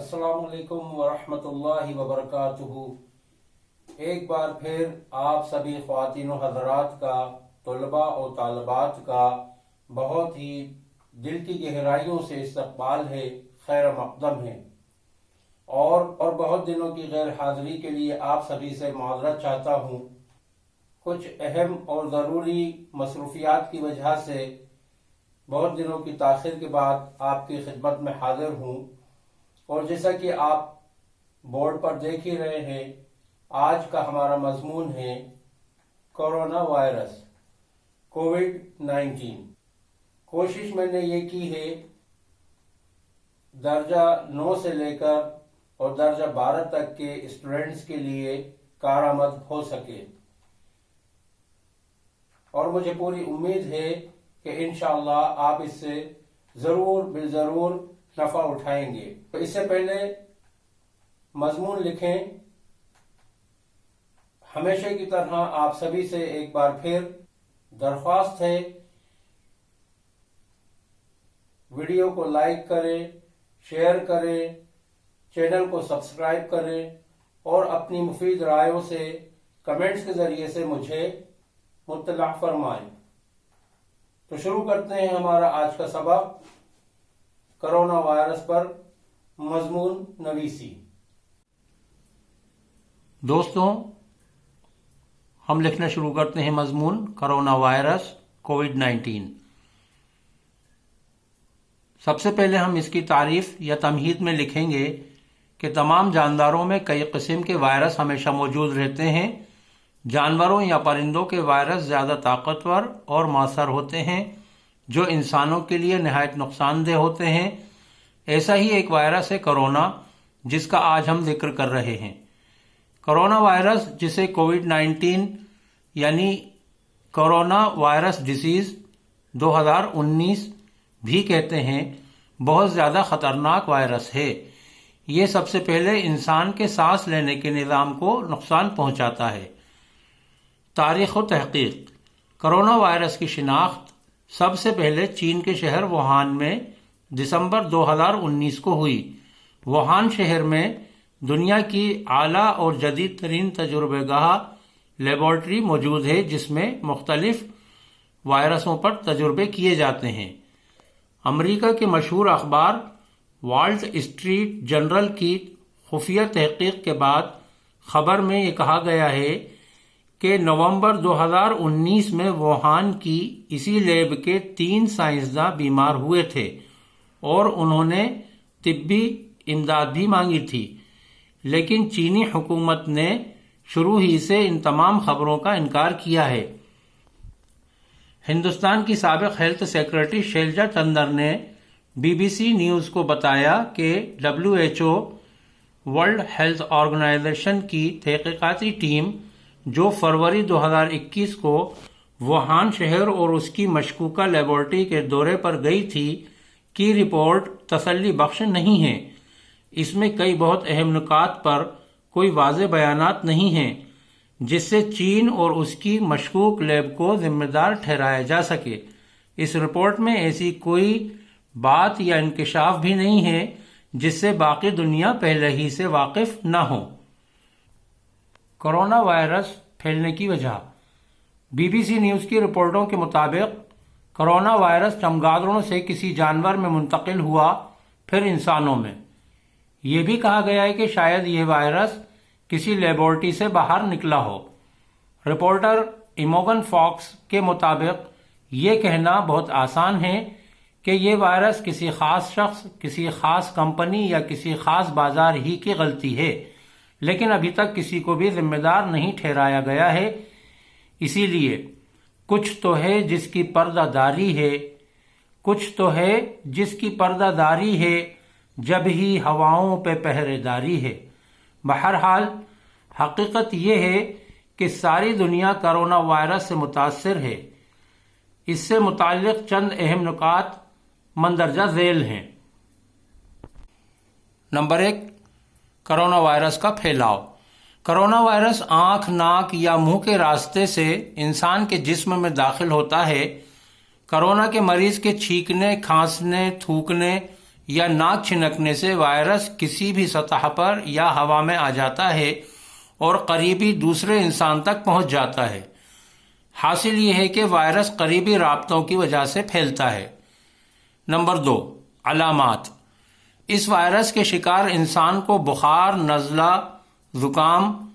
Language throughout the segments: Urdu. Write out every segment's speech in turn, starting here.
السلام علیکم ورحمۃ اللہ وبرکاتہ۔ ایک بار پھر آپ سبھی خواتین و حضرات کا، طلباء اور طالبات کا بہت ہی دل کی گہرائیوں سے استقبال ہے، خیر مقدم ہے۔ اور اور بہت دنوں کی غیر حاضری کے لیے آپ سبھی سے معذرت چاہتا ہوں۔ کچھ اہم اور ضروری مصروفیات کی وجہ سے بہت دنوں کی تاخیر کے بعد آپ کی خدمت میں حاضر ہوں۔ اور جیسا کہ آپ بورڈ پر دیکھ ہی رہے ہیں، آج کا ہمارا مضمون ہے کورونا وائرس، کووڈ نائنٹین۔ کوشش میں نے یہ کی ہے، درجہ نو سے لے کر اور درجہ بارہ تک کے اسٹوڈینٹس کے لیے کارآمد ہو سکے۔ اور مجھے پوری امید ہے کہ انشاءاللہ آپ اس سے ضرور بال ضرور نفع اٹھائیں گے۔ تو اس سے پہلے مضمون لکھیں۔ ہمیشہ کی طرح آپ سبھی سے ایک بار پھر درخواست ہے۔ ویڈیو کو لائک کریں، شیئر کریں، چینل کو سبسکرائب کریں اور اپنی مفید رائےوں سے کمنٹس کے ذریعے سے مجھے مطلع فرمائیں۔ تو شروع کرتے ہیں ہمارا آج کا سبق۔ کرونا وائرس پر مضمون نویسی۔ دوستوں ہم لکھنا شروع کرتے ہیں مضمون کرونا وائرس کووڈ نائنٹین۔ سب سے پہلے ہم اس کی تعریف یا تمہید میں لکھیں گے کہ تمام جانداروں میں کئی قسم کے وائرس ہمیشہ موجود رہتے ہیں۔ جانوروں یا پرندوں کے وائرس زیادہ طاقتور اور مؤثر ہوتے ہیں۔ جو انسانوں کے لیے نہایت نقصان دہ ہوتے ہیں۔ ایسا ہی ایک وائرس ہے کرونا، جس کا آج ہم ذکر کر رہے ہیں۔ کرونا وائرس، جسے کووڈ نائنٹین یعنی کرونا وائرس ڈیزیز دو ہزار انیس بھی کہتے ہیں، بہت زیادہ خطرناک وائرس ہے۔ یہ سب سے پہلے انسان کے سانس لینے کے نظام کو نقصان پہنچاتا ہے۔ تاریخ و تحقیق۔ کرونا وائرس کی شناخت سب سے پہلے چین کے شہر ووہان میں دسمبر دو ہزار انیس کو ہوئی۔ ووہان شہر میں دنیا کی اعلی اور جدید ترین تجربہ گاہ لیبورٹری موجود ہے، جس میں مختلف وائرسوں پر تجربے کیے جاتے ہیں۔ امریکہ کے مشہور اخبار والٹ اسٹریٹ جنرل کی خفیہ تحقیق کے بعد خبر میں یہ کہا گیا ہے کہ نومبر دو ہزار انیس میں ووہان کی اسی لیب کے تین سائنسداں بیمار ہوئے تھے اور انہوں نے طبی امداد بھی مانگی تھی۔ لیکن چینی حکومت نے شروع ہی سے ان تمام خبروں کا انکار کیا ہے۔ ہندوستان کی سابق ہیلتھ سیکرٹری شیلجا چندر نے بی بی سی نیوز کو بتایا کہ W H O World Health Organization کی تحقیقاتی ٹیم جو فروری دو ہزار اکیس کو ووہان شہر اور اس کی مشکوکہ لیبورٹری کے دورے پر گئی تھی کی رپورٹ تسلی بخش نہیں ہے۔ اس میں کئی بہت اہم نکات پر کوئی واضح بیانات نہیں ہیں، جس سے چین اور اس کی مشکوک لیب کو ذمہ دار ٹھہرایا جا سکے۔ اس رپورٹ میں ایسی کوئی بات یا انکشاف بھی نہیں ہے، جس سے باقی دنیا پہلے ہی سے واقف نہ ہو۔ کرونا وائرس پھیلنے کی وجہ۔ بی بی سی نیوز کی رپورٹوں کے مطابق کرونا وائرس چمگادڑوں سے کسی جانور میں منتقل ہوا پھر انسانوں میں۔ یہ بھی کہا گیا ہے کہ شاید یہ وائرس کسی لیبورٹری سے باہر نکلا ہو۔ رپورٹر ایموگن فاکس کے مطابق یہ کہنا بہت آسان ہے کہ یہ وائرس کسی خاص شخص، کسی خاص کمپنی یا کسی خاص بازار ہی کی غلطی ہے۔ لیکن ابھی تک کسی کو بھی ذمہ دار نہیں ٹھہرایا گیا ہے۔ اسی لیے کچھ تو ہے جس کی پردہ داری ہے، کچھ تو ہے جس کی پردہ داری ہے جب ہی ہواؤں پہ پہرے داری ہے۔ بہرحال حقیقت یہ ہے کہ ساری دنیا کرونا وائرس سے متاثر ہے۔ اس سے متعلق چند اہم نکات مندرجہ ذیل ہیں۔ نمبر ایک کرونا وائرس کا پھیلاؤ۔ کرونا وائرس آنکھ، ناک یا منہ کے راستے سے انسان کے جسم میں داخل ہوتا ہے۔ کرونا کے مریض کے چھینکنے، کھانسنے، تھوکنے یا ناک چھنکنے سے وائرس کسی بھی سطح پر یا ہوا میں آ جاتا ہے اور قریبی دوسرے انسان تک پہنچ جاتا ہے۔ حاصل یہ ہے کہ وائرس قریبی رابطوں کی وجہ سے پھیلتا ہے۔ نمبر دو، علامات۔ اس وائرس کے شکار انسان کو بخار، نزلہ، زکام،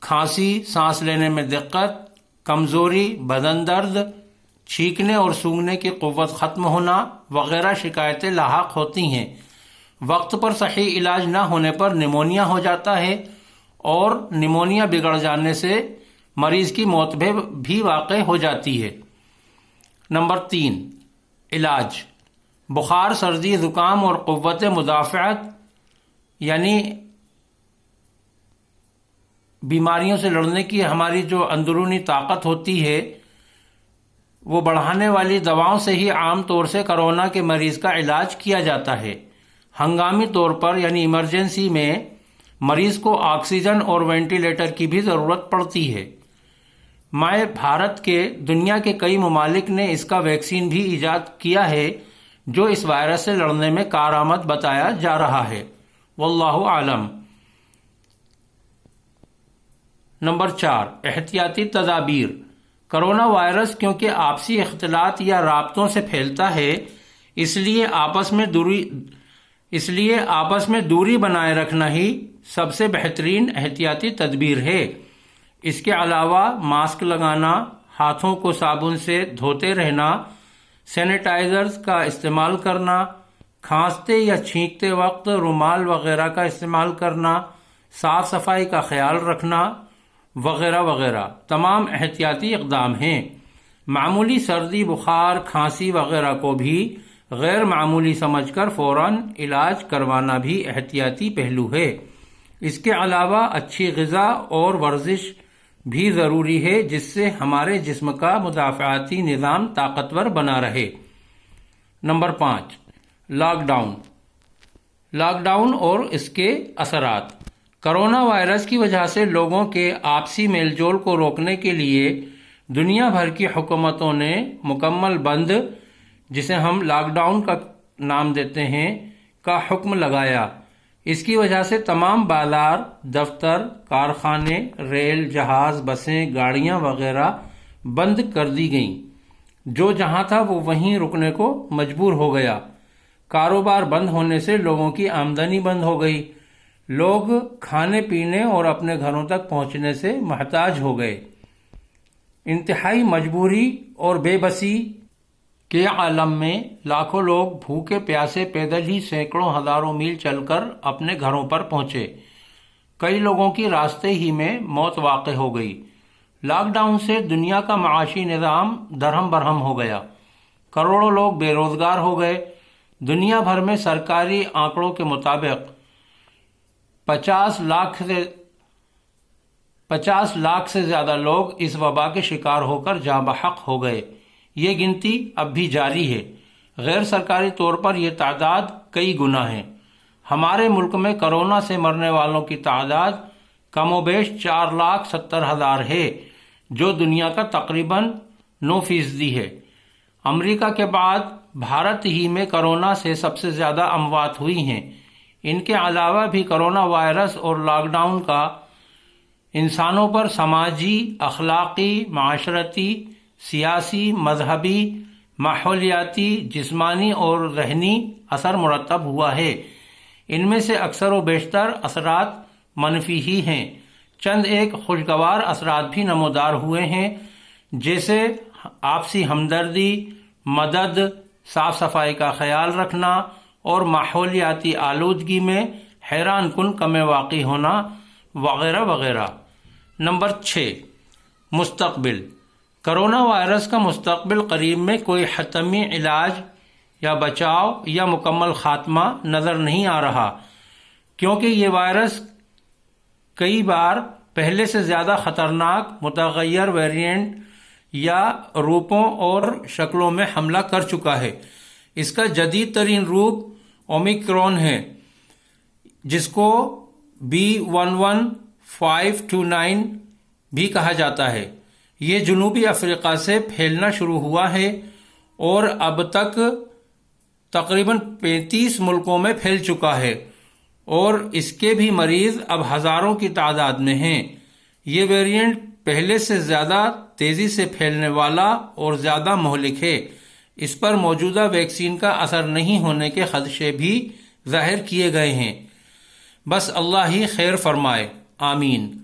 کھانسی، سانس لینے میں دقت، کمزوری، بدن درد، چھینکنے اور سونگنے کی قوت ختم ہونا وغیرہ شکایتیں لاحق ہوتی ہیں۔ وقت پر صحیح علاج نہ ہونے پر نمونیا ہو جاتا ہے اور نمونیا بگڑ جانے سے مریض کی موت بھی واقع ہو جاتی ہے۔ نمبر تین، علاج۔ بخار سردی زکام اور قوت مدافعت یعنی بیماریوں سے لڑنے کی ہماری جو اندرونی طاقت ہوتی ہے، وہ بڑھانے والی دواؤں سے ہی عام طور سے کرونا کے مریض کا علاج کیا جاتا ہے۔ ہنگامی طور پر یعنی ایمرجنسی میں، مریض کو آکسیجن اور وینٹیلیٹر کی بھی ضرورت پڑتی ہے۔ مائع بھارت کے، دنیا کے کئی ممالک نے اس کا ویکسین بھی ایجاد کیا ہے۔ جو اس وائرس سے لڑنے میں کارآمد بتایا جا رہا ہے۔ واللہ عالم نمبر چار، احتیاطی تدابیر۔ کرونا وائرس کیونکہ آپسی اختلاط یا رابطوں سے پھیلتا ہے، اس لیے آپس میں دوری، اس لیے آپس میں دوری بنائے رکھنا ہی سب سے بہترین احتیاطی تدبیر ہے۔ اس کے علاوہ ماسک لگانا، ہاتھوں کو صابن سے دھوتے رہنا سینیٹائزرز کا استعمال کرنا، کھانستے یا چھینکتے وقت رومال وغیرہ کا استعمال کرنا، صاف صفائی کا خیال رکھنا، وغیرہ وغیرہ۔ تمام احتیاطی اقدام ہیں۔ معمولی سردی، بخار، کھانسی وغیرہ کو بھی غیر معمولی سمجھ کر فوراً علاج کروانا بھی احتیاطی پہلو ہے۔ اس کے علاوہ اچھی غذا اور ورزش بھی ضروری ہے جس سے ہمارے جسم کا مدافعاتی نظام طاقتور بنا رہے۔ نمبر پانچ لاک ڈاؤن لاک ڈاؤن اور اس کے اثرات۔ کرونا وائرس کی وجہ سے لوگوں کے آپسی میل جول کو روکنے کے لیے دنیا بھر کی حکومتوں نے مکمل بند، جسے ہم لاک ڈاؤن کا نام دیتے ہیں، کا حکم لگایا۔ اس کی وجہ سے تمام بازار دفتر، کارخانے، ریل، جہاز، بسیں، گاڑیاں وغیرہ بند کر دی گئیں۔ جو جہاں تھا وہ وہیں رکنے کو مجبور ہو گیا۔ کاروبار بند ہونے سے لوگوں کی آمدنی بند ہو گئی۔ لوگ کھانے پینے اور اپنے گھروں تک پہنچنے سے محتاج ہو گئے۔ انتہائی مجبوری اور بے بسی کے عالم میں لاکھوں لوگ بھوکے پیاسے پیدل ہی سینکڑوں ہزاروں میل چل کر اپنے گھروں پر پہنچے۔ کئی لوگوں کی راستے ہی میں موت واقع ہو گئی۔ لاک ڈاؤن سے دنیا کا معاشی نظام درہم برہم ہو گیا۔ کروڑوں لوگ بے روزگار ہو گئے۔ دنیا بھر میں سرکاری آنکڑوں کے مطابق پچاس لاکھ سے پچاس لاکھ سے زیادہ لوگ اس وبا کے شکار ہو کر جاں بحق ہو گئے۔ یہ گنتی اب بھی جاری ہے۔ غیر سرکاری طور پر یہ تعداد کئی گنا ہے ہمارے ملک میں کرونا سے مرنے والوں کی تعداد کم و بیش چار لاکھ ستر ہزار ہے، جو دنیا کا تقریباً نو فیصدی ہے۔ امریکہ کے بعد بھارت ہی میں کرونا سے سب سے زیادہ اموات ہوئی ہیں۔ ان کے علاوہ بھی کرونا وائرس اور لاک ڈاؤن کا انسانوں پر سماجی، اخلاقی، معاشرتی سیاسی، مذہبی، ماحولیاتی، جسمانی اور ذہنی اثر مرتب ہوا ہے۔ ان میں سے اکثر و بیشتر اثرات منفی ہی ہیں۔ چند ایک خوشگوار اثرات بھی نمودار ہوئے ہیں، جیسے آپسی ہمدردی، مدد، صاف صفائی کا خیال رکھنا اور ماحولیاتی آلودگی میں حیران کن کمیں واقع ہونا، وغیرہ وغیرہ۔ نمبر چھ، مستقبل۔ کرونا وائرس کا مستقبل قریب میں کوئی حتمی علاج یا بچاؤ یا مکمل خاتمہ نظر نہیں آ رہا، کیونکہ یہ وائرس کئی بار پہلے سے زیادہ خطرناک، متغیر ویرینٹ یا روپوں اور شکلوں میں حملہ کر چکا ہے۔ اس کا جدید ترین روپ اومیکرون ہے، جس کو B one one five two nine بھی کہا جاتا ہے۔ یہ جنوبی افریقہ سے پھیلنا شروع ہوا ہے اور اب تک تقریباً پینتیس ملکوں میں پھیل چکا ہے اور اس کے بھی مریض اب ہزاروں کی تعداد میں ہیں۔ یہ ویرینٹ پہلے سے زیادہ تیزی سے پھیلنے والا اور زیادہ مہلک ہے۔ اس پر موجودہ ویکسین کا اثر نہیں ہونے کے خدشے بھی ظاہر کیے گئے ہیں۔ بس اللہ ہی خیر فرمائے۔ آمین۔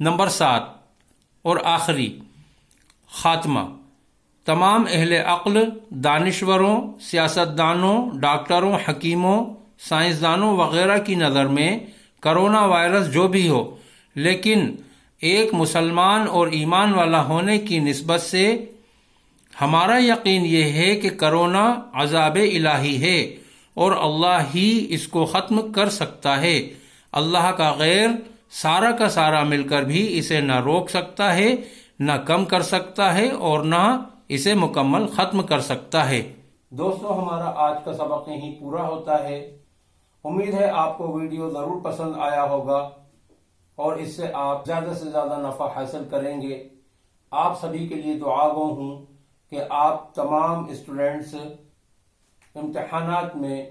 نمبر سات اور آخری۔ خاتمہ۔ تمام اہل عقل، دانشوروں، سیاستدانوں، ڈاکٹروں، حکیموں، سائنسدانوں وغیرہ کی نظر میں کرونا وائرس جو بھی ہو، لیکن ایک مسلمان اور ایمان والا ہونے کی نسبت سے ہمارا یقین یہ ہے کہ کرونا عذاب الہی ہے اور اللہ ہی اس کو ختم کر سکتا ہے۔ اللہ کا غیر، سارا کا سارا مل کر بھی اسے نہ روک سکتا ہے۔ نہ کم کر سکتا ہے اور نہ اسے مکمل ختم کر سکتا ہے۔ دوستو، ہمارا آج کا سبق یہیں پورا ہوتا ہے۔ امید ہے آپ کو ویڈیو ضرور پسند آیا ہوگا اور اس سے آپ زیادہ سے زیادہ نفع حاصل کریں گے۔ آپ سبھی کے لیے دعا گو ہوں کہ آپ تمام اسٹوڈینٹس امتحانات میں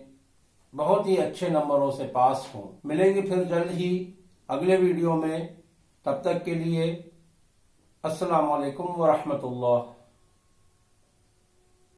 بہت ہی اچھے نمبروں سے پاس ہوں۔ ملیں گے پھر جلد ہی اگلے ویڈیو میں۔ تب تک کے لیے السلام علیکم ورحمۃ اللہ